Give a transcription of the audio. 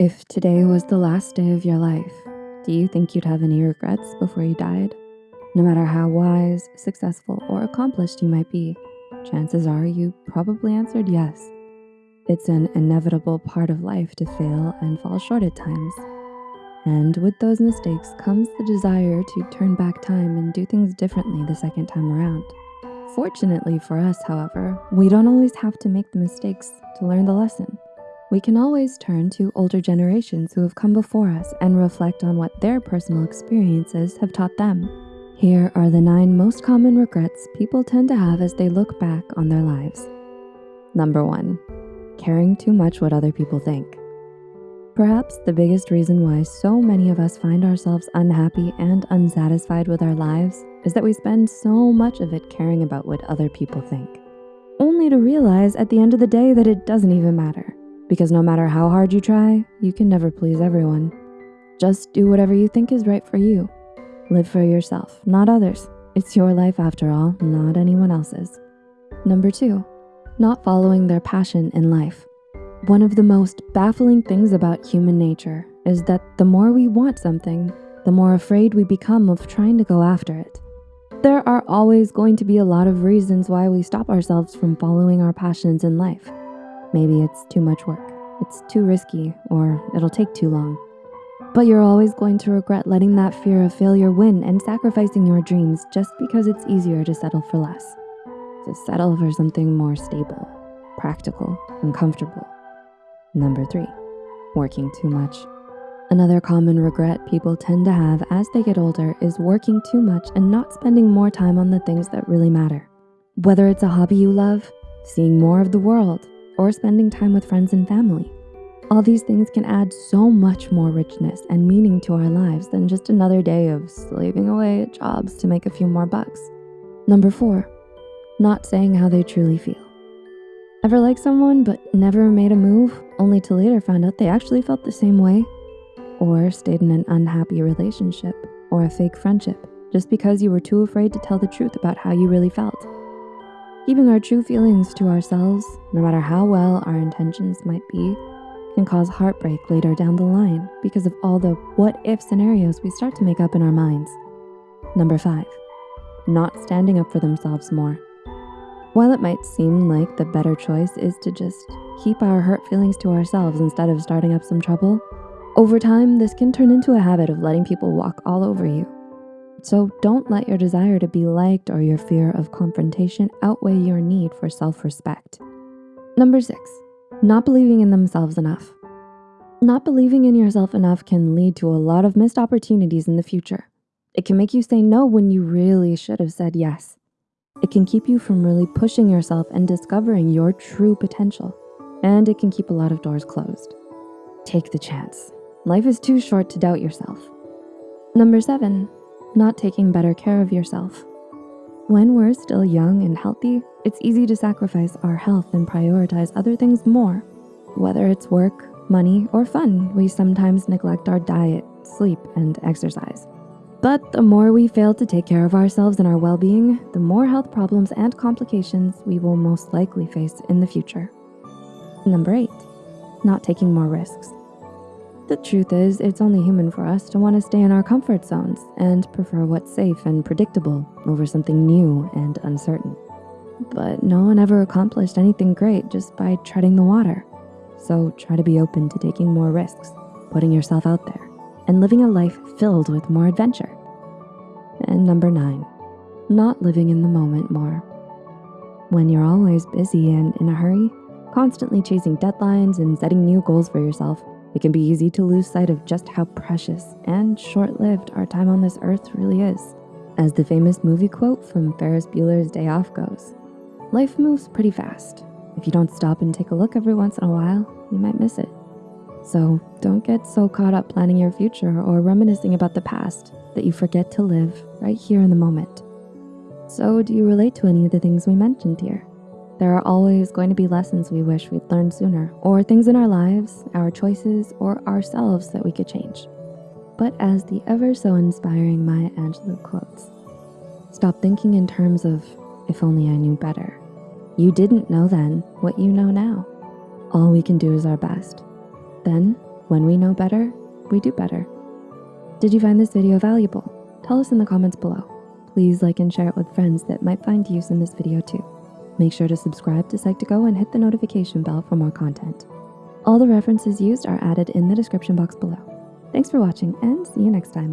If today was the last day of your life, do you think you'd have any regrets before you died? No matter how wise, successful, or accomplished you might be, chances are you probably answered yes. It's an inevitable part of life to fail and fall short at times. And with those mistakes comes the desire to turn back time and do things differently the second time around. Fortunately for us, however, we don't always have to make the mistakes to learn the lesson. We can always turn to older generations who have come before us and reflect on what their personal experiences have taught them. Here are the nine most common regrets people tend to have as they look back on their lives. Number one, caring too much what other people think. Perhaps the biggest reason why so many of us find ourselves unhappy and unsatisfied with our lives is that we spend so much of it caring about what other people think, only to realize at the end of the day that it doesn't even matter because no matter how hard you try, you can never please everyone. Just do whatever you think is right for you. Live for yourself, not others. It's your life after all, not anyone else's. Number two, not following their passion in life. One of the most baffling things about human nature is that the more we want something, the more afraid we become of trying to go after it. There are always going to be a lot of reasons why we stop ourselves from following our passions in life. Maybe it's too much work, it's too risky, or it'll take too long. But you're always going to regret letting that fear of failure win and sacrificing your dreams just because it's easier to settle for less. To settle for something more stable, practical, and comfortable. Number three, working too much. Another common regret people tend to have as they get older is working too much and not spending more time on the things that really matter. Whether it's a hobby you love, seeing more of the world, or spending time with friends and family. All these things can add so much more richness and meaning to our lives than just another day of slaving away at jobs to make a few more bucks. Number four, not saying how they truly feel. Ever liked someone but never made a move only to later find out they actually felt the same way? Or stayed in an unhappy relationship or a fake friendship just because you were too afraid to tell the truth about how you really felt? Keeping our true feelings to ourselves, no matter how well our intentions might be, can cause heartbreak later down the line because of all the what if scenarios we start to make up in our minds. Number five, not standing up for themselves more. While it might seem like the better choice is to just keep our hurt feelings to ourselves instead of starting up some trouble, over time, this can turn into a habit of letting people walk all over you so don't let your desire to be liked or your fear of confrontation outweigh your need for self-respect. Number six, not believing in themselves enough. Not believing in yourself enough can lead to a lot of missed opportunities in the future. It can make you say no when you really should have said yes. It can keep you from really pushing yourself and discovering your true potential. And it can keep a lot of doors closed. Take the chance. Life is too short to doubt yourself. Number seven, not taking better care of yourself. When we're still young and healthy, it's easy to sacrifice our health and prioritize other things more. Whether it's work, money, or fun, we sometimes neglect our diet, sleep, and exercise. But the more we fail to take care of ourselves and our well-being, the more health problems and complications we will most likely face in the future. Number eight, not taking more risks. The truth is, it's only human for us to want to stay in our comfort zones and prefer what's safe and predictable over something new and uncertain. But no one ever accomplished anything great just by treading the water. So try to be open to taking more risks, putting yourself out there, and living a life filled with more adventure. And number nine, not living in the moment more. When you're always busy and in a hurry, constantly chasing deadlines and setting new goals for yourself, it can be easy to lose sight of just how precious and short-lived our time on this earth really is. As the famous movie quote from Ferris Bueller's Day Off goes, life moves pretty fast. If you don't stop and take a look every once in a while, you might miss it. So don't get so caught up planning your future or reminiscing about the past that you forget to live right here in the moment. So do you relate to any of the things we mentioned here? There are always going to be lessons we wish we'd learned sooner, or things in our lives, our choices, or ourselves that we could change. But as the ever so inspiring Maya Angelou quotes, stop thinking in terms of, if only I knew better. You didn't know then what you know now. All we can do is our best. Then When we know better, we do better. Did you find this video valuable? Tell us in the comments below. Please like and share it with friends that might find use in this video too. Make sure to subscribe to Psych2Go and hit the notification bell for more content. All the references used are added in the description box below. Thanks for watching and see you next time.